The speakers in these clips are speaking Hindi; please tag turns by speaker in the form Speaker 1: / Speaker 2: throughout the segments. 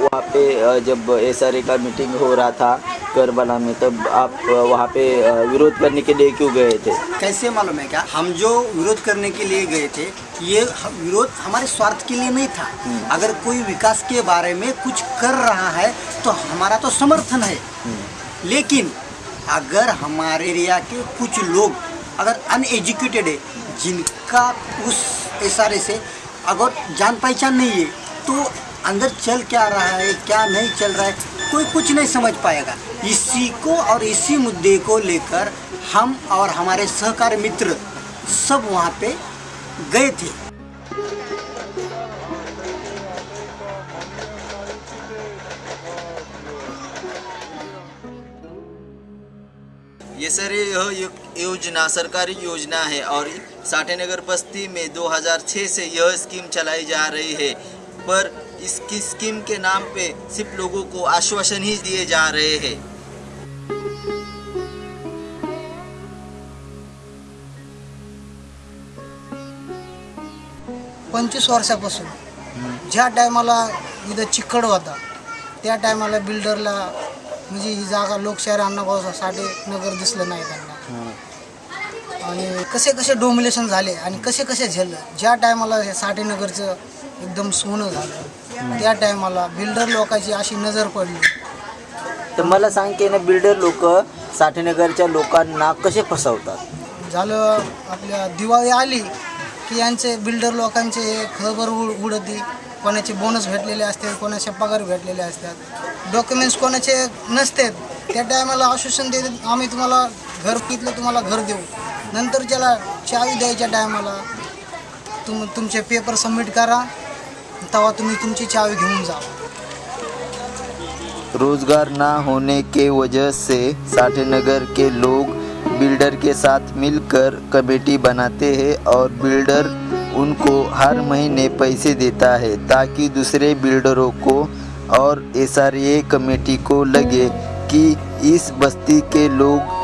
Speaker 1: वहाँ पे जब एस का मीटिंग हो रहा था करबला में तब आप वहाँ पे विरोध करने के लिए क्यों गए थे?
Speaker 2: कैसे मालूम है क्या? हम जो विरोध करने के लिए गए थे ये विरोध हमारे स्वार्थ के लिए नहीं था। अगर कोई विकास के बारे में कुछ कर रहा है तो हमारा तो समर्थन है। लेकिन अगर हमारे एरिया के कुछ लोग अगर अनएजुकेटेड है जिनका उस इशारे से अगर जान पहचान नहीं है तो अंदर चल क्या रहा है, क्या नहीं चल रहा है, कोई कुछ नहीं समझ पाएगा। इसी को और इसी मुद्दे को लेकर हम और हमारे सहकार मित्र सब वहाँ पे गए थे।
Speaker 1: ये सर यह योजना सरकारी योजना है और साठे नगर बस्ती में 2006 से यह स्कीम चलाई जा रही है। पर इसकी स्कीम के नाम पे सिर्फ़ लोगों को आश्वासन ही दिए जा रहे हैं।
Speaker 3: पंचवीस वर्षापासून. ज्या टायमाला इथं चिकड होता, त्या टायमाला बिल्डरला म्हणजे ही जागा लोकशाही अण्णाभाऊ साठे नगर दिसलं नाही त्यांना. आणि कसे कसे डोमिनेशन झाले आणि कसे कसे झेललं ज्या टायमाला हे साठे नगरचं एकदम सोनं झालं त्या टायमाला बिल्डर लोकांची अशी नजर पडली.
Speaker 1: तर मला सांग की ना बिल्डर लोक साठेनगरच्या लोकांना कसे फसवतात?
Speaker 3: झालं आपल्या दिवाळी आली की यांचे बिल्डर लोकांचे खबर उड उडती. कोणाचे बोनस भेटलेले असतात कोणाचे पगार भेटलेले असतात. डॉक्युमेंट्स नसतात, त्या टायमाला आश्वासन देतात आम्ही तुम्हाला घर पितलं तुम्हाला घर देऊ. नंतर त्याला चावी द्यायच्या टायमाला तुम, तुमचे पेपर सबमिट करा, तेव्हा तुम्ही तुमची चावी घेऊन जा.
Speaker 1: रोज़गार ना होने के वजह से साठेनगर के लोग बिल्डर के साथ मिलकर कमेटी बनाते हैं और बिल्डर उनको हर महीने पैसे देता है ताकि दूसरे बिल्डरों को और एसआरए कमेटी को लगे कि इस बस्ती के लोग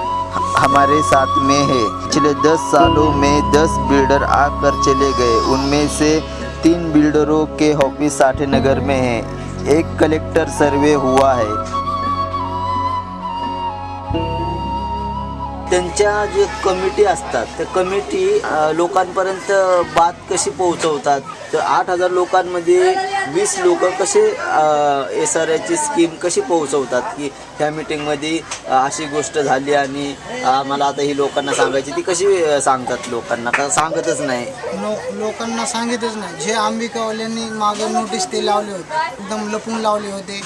Speaker 1: हमारे साथ में है। पिछले दस सालों में दस बिल्डर आकर चले गए। उनमें से तीन बिल्डरों के ऑफ़िस साठे नगर में है। एक कलेक्टर सर्वे हुआ है। जे कमिटी असतात, त्या कमिटी लोकांपर्यंत बात कशी पोहोचवतात? तर आठ हज़ार लोकांमध्ये वीस लोक कसे एस आर आयची स्कीम कशी पोहोचवतात की ह्या मिटिंगमध्ये अशी गोष्ट झाली आणि मला आता ही लोकांना सांगायची ती कशी सांगतात लोकांना? का सांगतच नाही?
Speaker 3: लो लोकांना सांगितच नाही. जे आंबिकावाल्यांनी मागं नोटीस ते लावले होते. एकदम लपून लावले होते.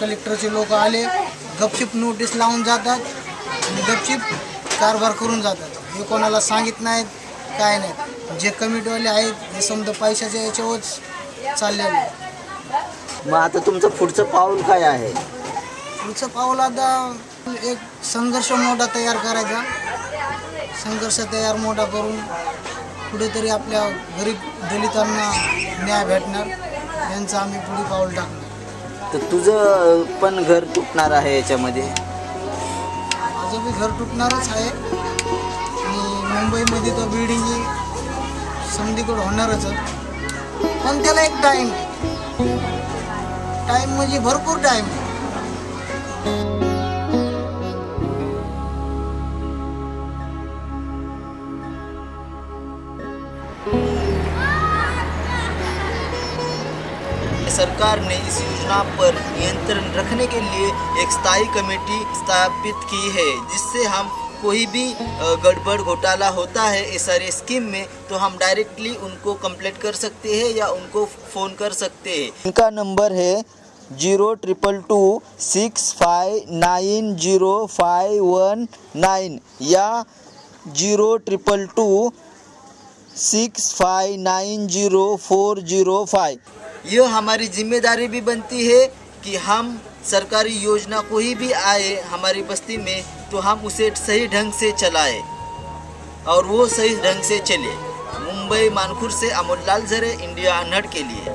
Speaker 3: कलेक्टरचे लोक आले. गपचिप नोटीस लावून जातात. आणि गपचिप कारभार करून जातात. हे कोणाला सांगित नाहीत काय नाही जे कमिटीवाले आहेत हे समजा पैशाच्या याच्यावरच चाललेले आहे.
Speaker 1: मग आता तुमचं पुढचं पाऊल काय आहे?
Speaker 3: पुढचं पाऊल आता एक संघर्ष मोठा तयार करायचा. संघर्ष तयार मोठा करून कुठेतरी आपल्या गरीब दलितांना न्याय भेटणार. यांचं आम्ही पुढे पाऊल टाकणार.
Speaker 1: तर तुझं पण घर तुटणार आहे याच्यामध्ये?
Speaker 3: माझं बी घर तुटणारच आहे. आणि मुंबईमध्ये तर बिल्डिंग संधीकडे होणारच आहे. पण त्याला एक टाईम टाईम म्हणजे भरपूर टाईम
Speaker 1: सरकार ने इस योजना पर नियंत्रण रखने के लिए एक स्थायी कमेटी स्थापित की है, जिससे हम कोई भी गड़बड़ घोटाला होता है एस आर स्कीम में तो हम डायरेक्टली उनको कंप्लेट कर सकते हैं या उनको फ़ोन कर सकते हैं। इनका नंबर है zero triple two six five nine zero five one nine या zero triple two six five nine zero four zero five. यह हमारी ज़िम्मेदारी भी बनती है कि हम सरकारी योजना कोई भी आए हमारी बस्ती में तो हम उसे सही ढंग से चलाए। और वो सही ढंग से चले। मुंबई मानखुर से अमोल लाल जरे इंडिया अनहट के लिए।